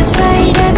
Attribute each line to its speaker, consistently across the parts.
Speaker 1: afraid of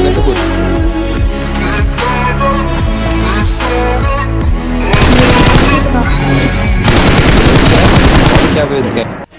Speaker 2: Давай, это будет. Тягивает гайд.